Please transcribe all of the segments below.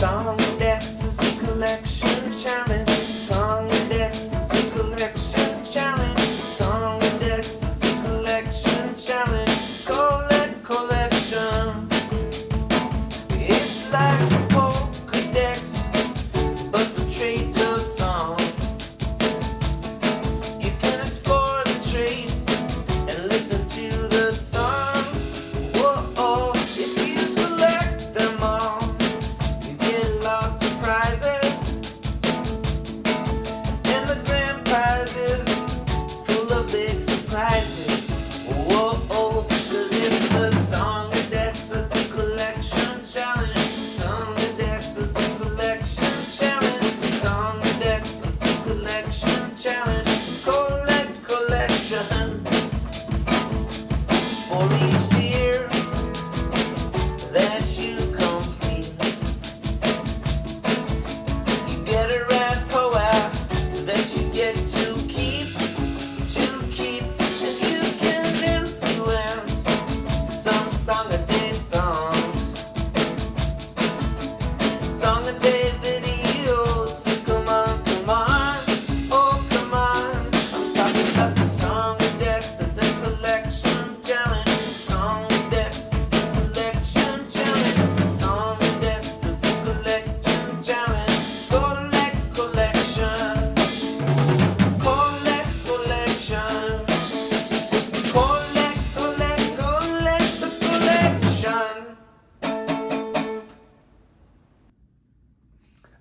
song dances and collection. Song a day songs, song a day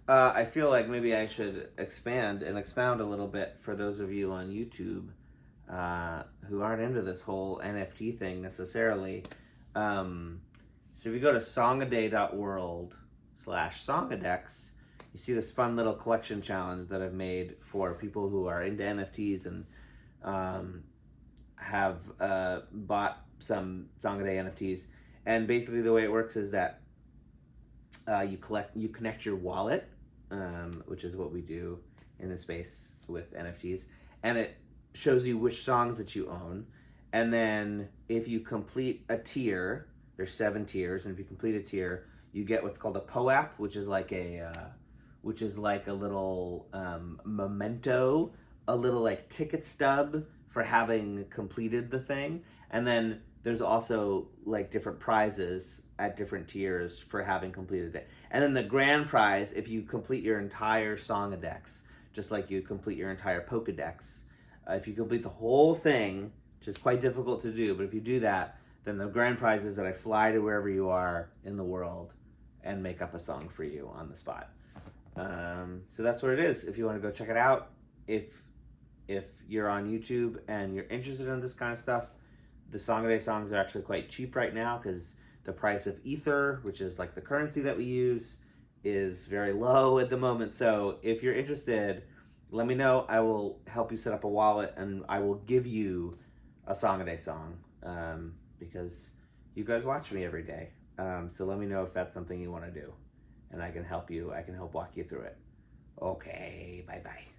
Uh, I feel like maybe I should expand and expound a little bit for those of you on YouTube uh, who aren't into this whole NFT thing necessarily. Um, so if you go to songaday.world slash songadex, you see this fun little collection challenge that I've made for people who are into NFTs and um, have uh, bought some Songaday NFTs. And basically, the way it works is that uh, you collect, you connect your wallet, um, which is what we do in the space with NFTs, and it shows you which songs that you own. And then if you complete a tier, there's seven tiers, and if you complete a tier, you get what's called a POAP, which is like a, uh, which is like a little um, memento, a little like ticket stub for having completed the thing, and then there's also like different prizes at different tiers for having completed it. And then the grand prize, if you complete your entire song Songadex, just like you complete your entire Pokedex, uh, if you complete the whole thing, which is quite difficult to do, but if you do that, then the grand prize is that I fly to wherever you are in the world and make up a song for you on the spot. Um, so that's what it is. If you want to go check it out, if if you're on YouTube and you're interested in this kind of stuff, the Day songs are actually quite cheap right now because the price of Ether, which is like the currency that we use, is very low at the moment. So if you're interested, let me know. I will help you set up a wallet and I will give you a Song song um, because you guys watch me every day. Um, so let me know if that's something you want to do and I can help you. I can help walk you through it. Okay, bye bye.